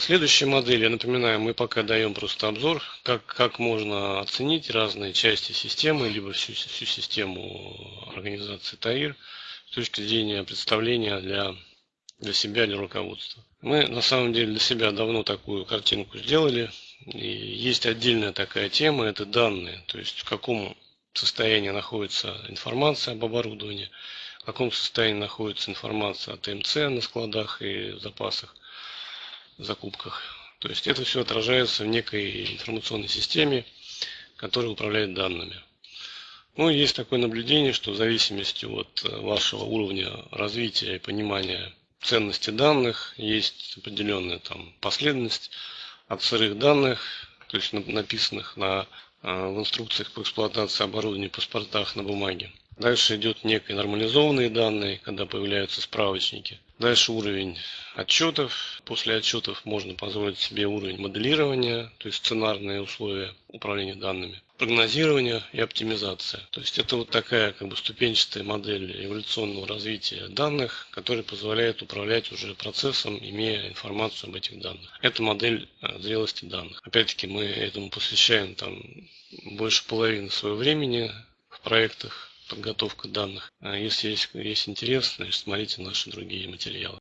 Следующая модель, я напоминаю, мы пока даем просто обзор, как, как можно оценить разные части системы, либо всю, всю систему организации ТАИР с точки зрения представления для, для себя, для руководства. Мы на самом деле для себя давно такую картинку сделали. И есть отдельная такая тема, это данные, то есть в каком состоянии находится информация об оборудовании, в каком состоянии находится информация о ТМЦ на складах и запасах, закупках. То есть это все отражается в некой информационной системе, которая управляет данными. Ну, есть такое наблюдение, что в зависимости от вашего уровня развития и понимания ценности данных есть определенная там последовательность от сырых данных, то есть написанных на, а, в инструкциях по эксплуатации оборудования, паспортах на бумаге. Дальше идет некие нормализованные данные, когда появляются справочники. Дальше уровень отчетов. После отчетов можно позволить себе уровень моделирования, то есть сценарные условия управления данными, прогнозирование и оптимизация. То есть это вот такая как бы ступенчатая модель эволюционного развития данных, которая позволяет управлять уже процессом, имея информацию об этих данных. Это модель э, зрелости данных. Опять-таки мы этому посвящаем там больше половины своего времени в проектах подготовка данных. А если есть, есть интерес, значит, смотрите наши другие материалы.